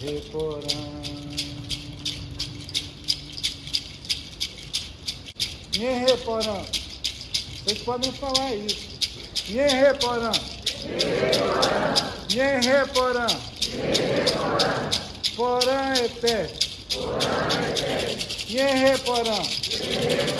Reporã. Nhê Reporã. Vocês podem falar isso. Nhê Reporã. Nhê Reporã. Porã é pé. Nhê Reporã. Então.